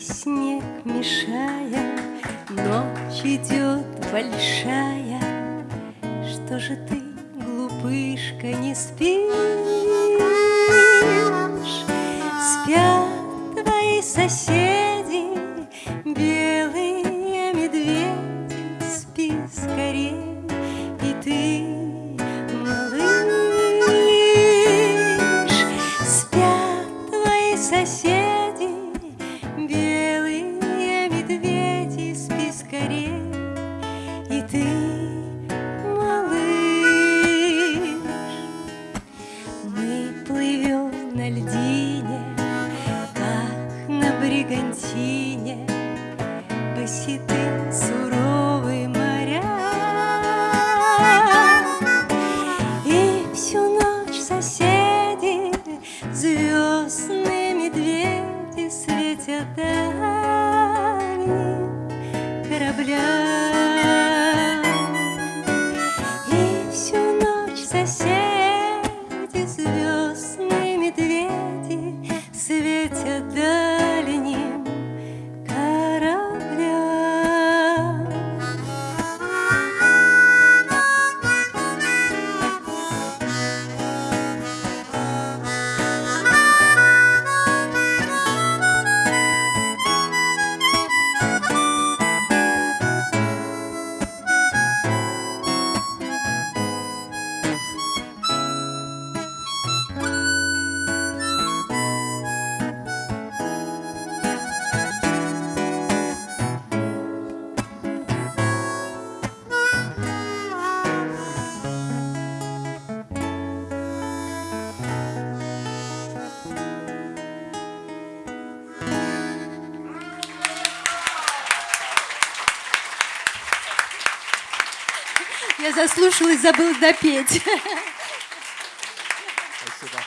снег мешая, Ночь идет большая, Что же ты, глупышка, не спишь? Спят твои соседи, белые медведи, Спи скорей, и ты, бригантине Боситы суровые моря И всю ночь соседи Звездные медведи Светят дальним кораблям И всю ночь соседи Звездные Светят Я заслушалась, забыла допеть. Спасибо.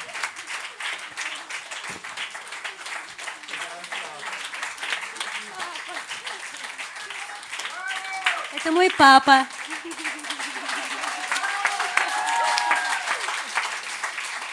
Это мой папа.